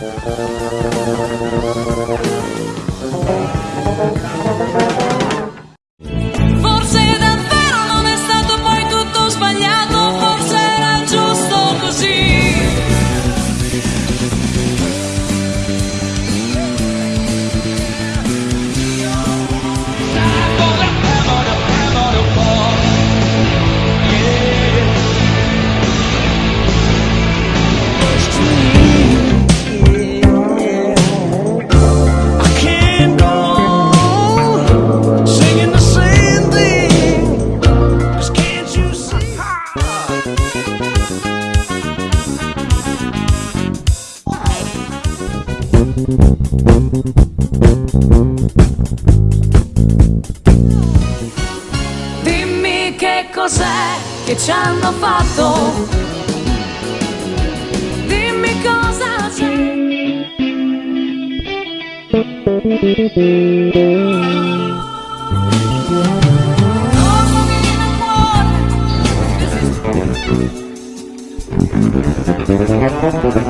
Thank you. Dimmi che cos'è che ci hanno fatto. Dimmi cosa c'è. Tornami